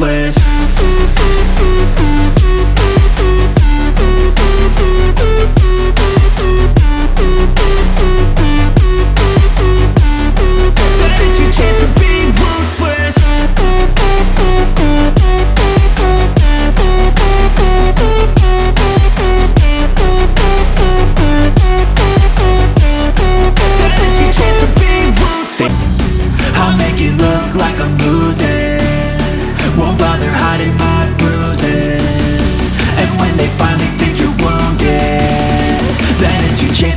hopeless.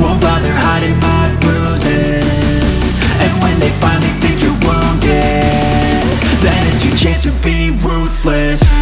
Won't bother hiding my bruises. And when they finally think you're wounded Then it's your chance to be ruthless.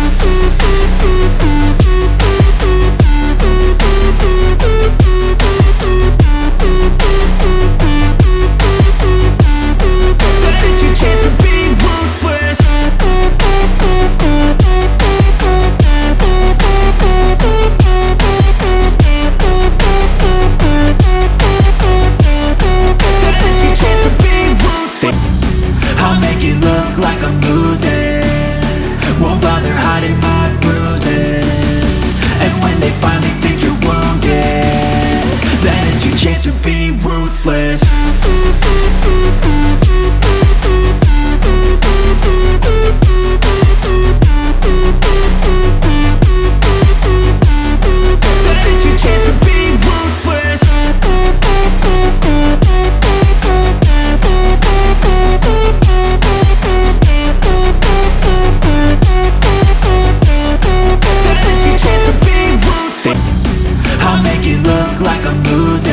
losing.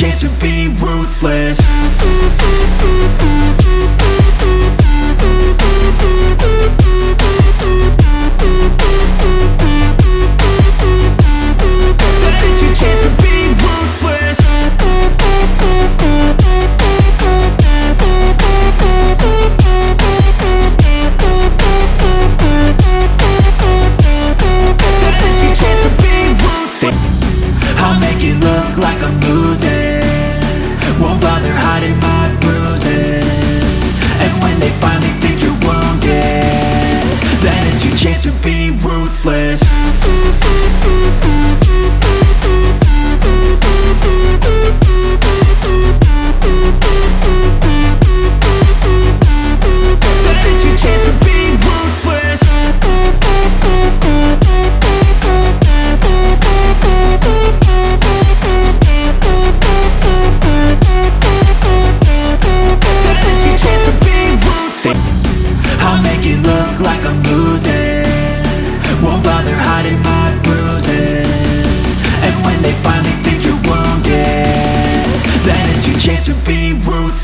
chance to be ruthless.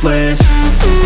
place.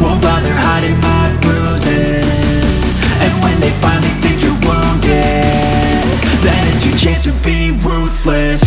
Won't bother hiding my bruises. And when they finally think you're wounded Then it's your chance to be ruthless.